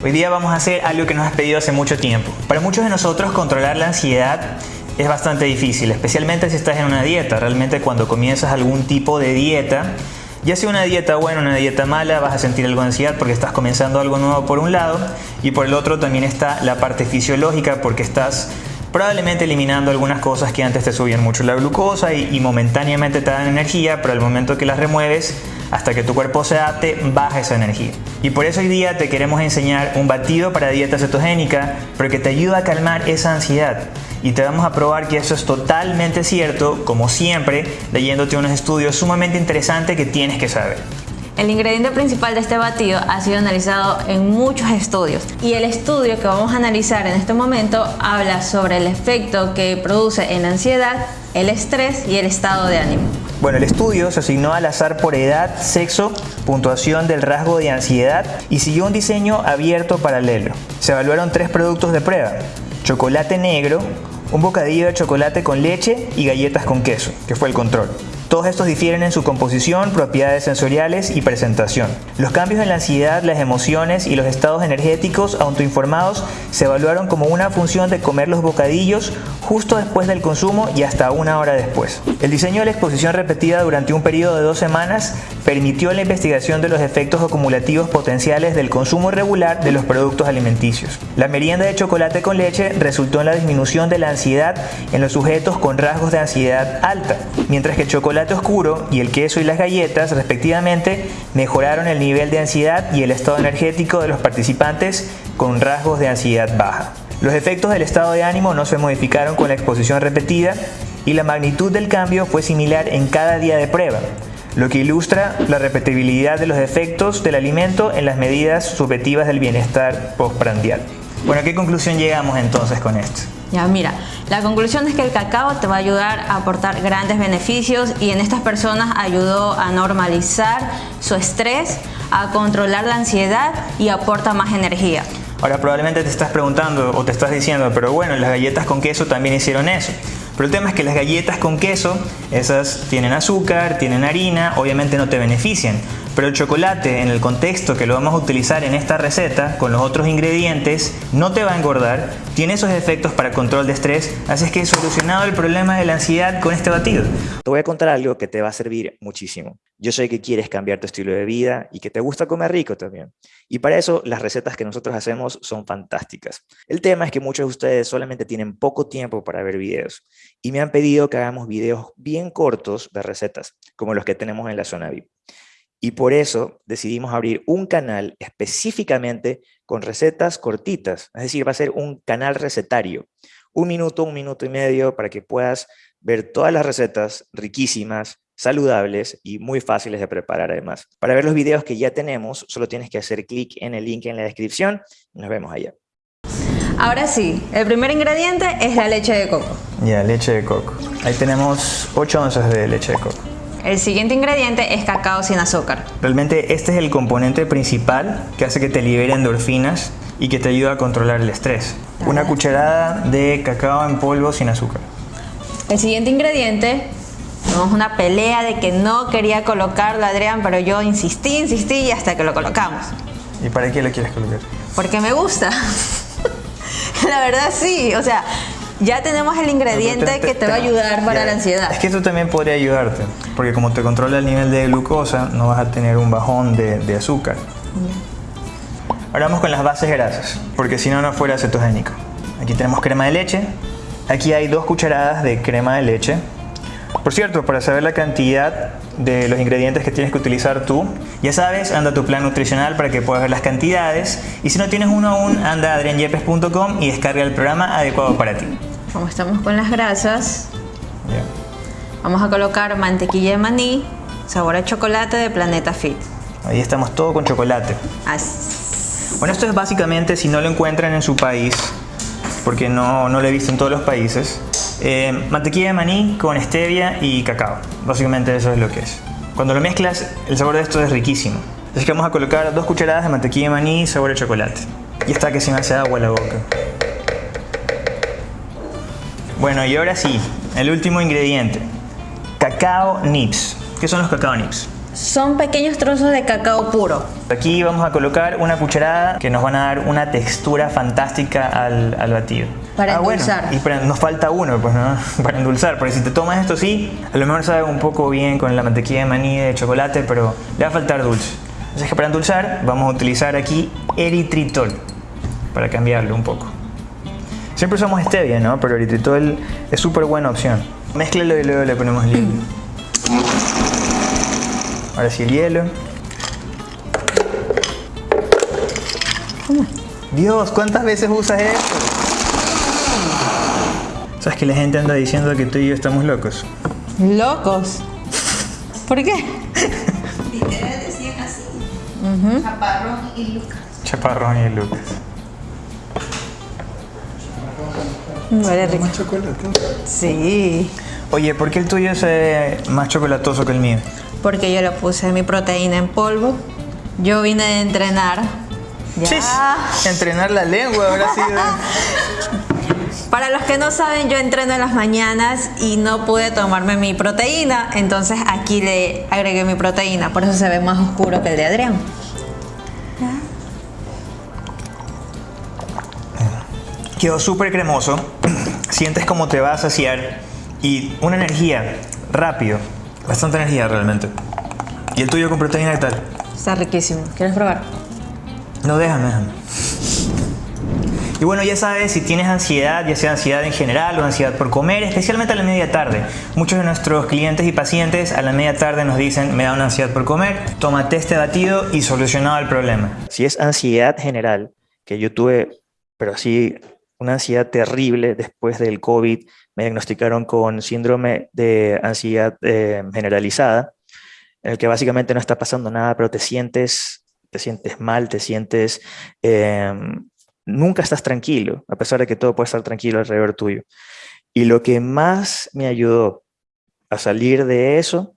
Hoy día vamos a hacer algo que nos has pedido hace mucho tiempo. Para muchos de nosotros controlar la ansiedad es bastante difícil, especialmente si estás en una dieta. Realmente cuando comienzas algún tipo de dieta, ya sea una dieta buena o una dieta mala, vas a sentir algo de ansiedad porque estás comenzando algo nuevo por un lado y por el otro también está la parte fisiológica porque estás probablemente eliminando algunas cosas que antes te subían mucho la glucosa y, y momentáneamente te dan energía, pero al momento que las remueves hasta que tu cuerpo se adapte, baja esa energía. Y por eso hoy día te queremos enseñar un batido para dieta cetogénica, porque te ayuda a calmar esa ansiedad. Y te vamos a probar que eso es totalmente cierto, como siempre, leyéndote unos estudios sumamente interesantes que tienes que saber. El ingrediente principal de este batido ha sido analizado en muchos estudios y el estudio que vamos a analizar en este momento habla sobre el efecto que produce en la ansiedad, el estrés y el estado de ánimo. Bueno, el estudio se asignó al azar por edad, sexo, puntuación del rasgo de ansiedad y siguió un diseño abierto paralelo. Se evaluaron tres productos de prueba, chocolate negro, un bocadillo de chocolate con leche y galletas con queso, que fue el control. Todos estos difieren en su composición, propiedades sensoriales y presentación. Los cambios en la ansiedad, las emociones y los estados energéticos autoinformados se evaluaron como una función de comer los bocadillos justo después del consumo y hasta una hora después. El diseño de la exposición repetida durante un periodo de dos semanas permitió la investigación de los efectos acumulativos potenciales del consumo regular de los productos alimenticios. La merienda de chocolate con leche resultó en la disminución de la ansiedad en los sujetos con rasgos de ansiedad alta, mientras que chocolate oscuro y el queso y las galletas respectivamente mejoraron el nivel de ansiedad y el estado energético de los participantes con rasgos de ansiedad baja. Los efectos del estado de ánimo no se modificaron con la exposición repetida y la magnitud del cambio fue similar en cada día de prueba, lo que ilustra la repetibilidad de los efectos del alimento en las medidas subjetivas del bienestar postprandial. Bueno, ¿a qué conclusión llegamos entonces con esto? Ya, mira, la conclusión es que el cacao te va a ayudar a aportar grandes beneficios y en estas personas ayudó a normalizar su estrés, a controlar la ansiedad y aporta más energía. Ahora probablemente te estás preguntando o te estás diciendo, pero bueno, las galletas con queso también hicieron eso. Pero el tema es que las galletas con queso, esas tienen azúcar, tienen harina, obviamente no te benefician. Pero el chocolate, en el contexto que lo vamos a utilizar en esta receta, con los otros ingredientes, no te va a engordar, tiene esos efectos para control de estrés, así es que he solucionado el problema de la ansiedad con este batido. Te voy a contar algo que te va a servir muchísimo. Yo sé que quieres cambiar tu estilo de vida y que te gusta comer rico también. Y para eso las recetas que nosotros hacemos son fantásticas. El tema es que muchos de ustedes solamente tienen poco tiempo para ver videos y me han pedido que hagamos videos bien cortos de recetas, como los que tenemos en la zona VIP. Y por eso decidimos abrir un canal específicamente con recetas cortitas, es decir, va a ser un canal recetario. Un minuto, un minuto y medio para que puedas ver todas las recetas riquísimas, saludables y muy fáciles de preparar además. Para ver los videos que ya tenemos, solo tienes que hacer clic en el link en la descripción nos vemos allá. Ahora sí, el primer ingrediente es la leche de coco. Ya, leche de coco. Ahí tenemos 8 onzas de leche de coco. El siguiente ingrediente es cacao sin azúcar. Realmente este es el componente principal que hace que te libere endorfinas y que te ayuda a controlar el estrés. Una cucharada de cacao en polvo sin azúcar. El siguiente ingrediente, tenemos una pelea de que no quería colocarlo Adrián, pero yo insistí, insistí y hasta que lo colocamos. ¿Y para qué lo quieres colocar? Porque me gusta. La verdad sí, o sea, ya tenemos el ingrediente que te va a ayudar para la ansiedad. Es que esto también podría ayudarte, porque como te controla el nivel de glucosa, no vas a tener un bajón de, de azúcar. Ahora vamos con las bases grasas, porque si no, no fuera cetogénico. Aquí tenemos crema de leche, aquí hay dos cucharadas de crema de leche. Por cierto, para saber la cantidad de los ingredientes que tienes que utilizar tú, ya sabes, anda a tu plan nutricional para que puedas ver las cantidades y si no tienes uno aún, anda a adrianyepes.com y descarga el programa adecuado para ti. Como estamos con las grasas, vamos a colocar mantequilla de maní, sabor a chocolate de Planeta Fit. Ahí estamos todo con chocolate. Así. Bueno, esto es básicamente, si no lo encuentran en su país, porque no, no lo he visto en todos los países, eh, mantequilla de maní con stevia y cacao. Básicamente eso es lo que es. Cuando lo mezclas, el sabor de esto es riquísimo. Así que vamos a colocar dos cucharadas de mantequilla de maní sabor a chocolate. Y está que se me hace agua la boca. Bueno, y ahora sí, el último ingrediente. Cacao nips. ¿Qué son los cacao nips? son pequeños trozos de cacao puro. Aquí vamos a colocar una cucharada que nos van a dar una textura fantástica al, al batido. Para Ah, bueno, endulzar. y para- nos falta uno, pues, ¿no? Para endulzar. Porque si te tomas esto sí, a lo mejor sabe un poco bien con la mantequilla de maní de chocolate, pero le va a faltar dulce. Entonces que para endulzar vamos a utilizar aquí eritritol para cambiarlo un poco. Siempre usamos stevia, ¿no? Pero eritritol es súper buena opción. Mézclalo y luego le ponemos el hielo. Ahora sí el hielo. Dios, ¿cuántas veces usas esto? ¿Sabes que la gente anda diciendo que tú y yo estamos locos? Locos. ¿Por qué? Literal decían así. Chaparrón y Lucas. Chaparrón y Lucas. Huele rico. Sí. Oye, ¿por qué el tuyo se ve más chocolatoso que el mío? Porque yo le puse mi proteína en polvo. Yo vine de entrenar. Ya. Chis, entrenar la lengua ahora sí. Para los que no saben, yo entreno en las mañanas y no pude tomarme mi proteína, entonces aquí le agregué mi proteína, por eso se ve más oscuro que el de Adrián. Quedó súper cremoso. Sientes como te va a saciar. Y una energía, rápido. Bastante energía realmente. ¿Y el tuyo con proteína qué tal? Está riquísimo. ¿Quieres probar? No, déjame, déjame. Y bueno, ya sabes, si tienes ansiedad, ya sea ansiedad en general o ansiedad por comer, especialmente a la media tarde. Muchos de nuestros clientes y pacientes a la media tarde nos dicen, me da una ansiedad por comer, tómate este batido y solucionado el problema. Si es ansiedad general, que yo tuve, pero así, una ansiedad terrible después del COVID, me diagnosticaron con síndrome de ansiedad eh, generalizada, en el que básicamente no está pasando nada, pero te sientes, te sientes mal, te sientes, eh, nunca estás tranquilo, a pesar de que todo puede estar tranquilo alrededor tuyo. Y lo que más me ayudó a salir de eso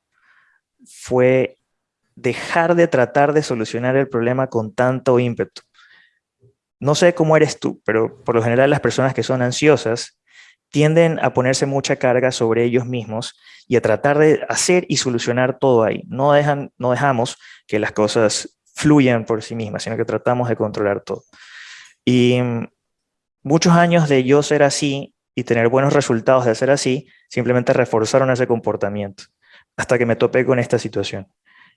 fue dejar de tratar de solucionar el problema con tanto ímpetu. No sé cómo eres tú, pero por lo general las personas que son ansiosas tienden a ponerse mucha carga sobre ellos mismos y a tratar de hacer y solucionar todo ahí. No, dejamos que las cosas fluyan por sí mismas, sino que tratamos de controlar todo. Y mm, muchos años de yo ser así y tener buenos resultados de ser así, simplemente reforzaron ese comportamiento, hasta que me topé con esta situación.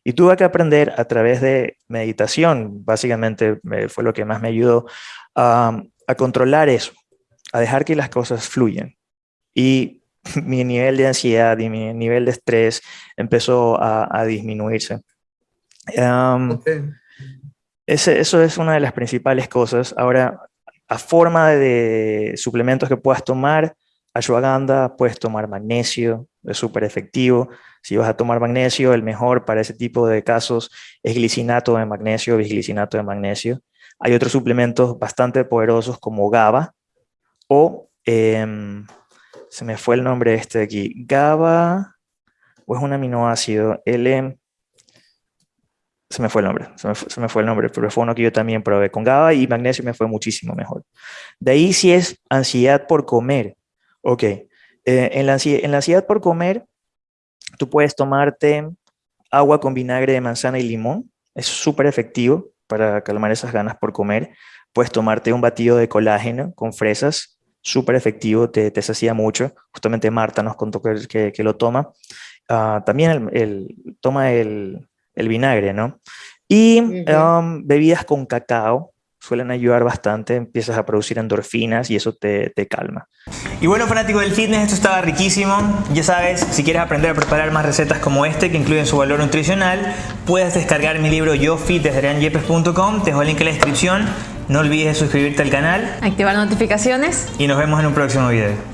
Y tuve que aprender a través de meditación, básicamente me- fue lo que más me ayudó a, a controlar eso, a dejar que las cosas fluyan. Y mi nivel de ansiedad y mi nivel de estrés empezó a, a disminuirse. Ese- eso es una de las principales cosas. Ahora, a forma de suplementos que puedas tomar, ashwagandha, puedes tomar magnesio, es súper efectivo. Si vas a tomar magnesio, el mejor para ese tipo de casos es glicinato de magnesio, bisglicinato de magnesio. Hay otros suplementos bastante poderosos como GABA o, em, se me fue el nombre este de aquí, GABA, o es un aminoácido, L, se me fue el nombre, se me fue, se me fue el nombre, pero fue uno que yo también probé. Con GABA y magnesio me fue muchísimo mejor. De ahí si es ansiedad por comer. Ok, eh, en, la en la ansiedad por comer, tú puedes tomarte agua con vinagre de manzana y limón. Es súper efectivo para calmar esas ganas por comer. Puedes tomarte un batido de colágeno con fresas, súper efectivo, te, te sacia mucho. Justamente Marta nos contó que, que, que lo toma. Ah, también el, el- toma el, el vinagre, ¿no? Y um, bebidas con cacao suelen ayudar bastante, empiezas a producir endorfinas y eso te, te calma. Y bueno, fanático del fitness, esto estaba riquísimo. Ya sabes, si quieres aprender a preparar más recetas como este, que incluyen su valor nutricional, puedes descargar mi libro Yo Fit desde adrianyepes.com, te dejo el link en la descripción. No olvides suscribirte al canal Activar notificaciones. y nos vemos en un próximo video.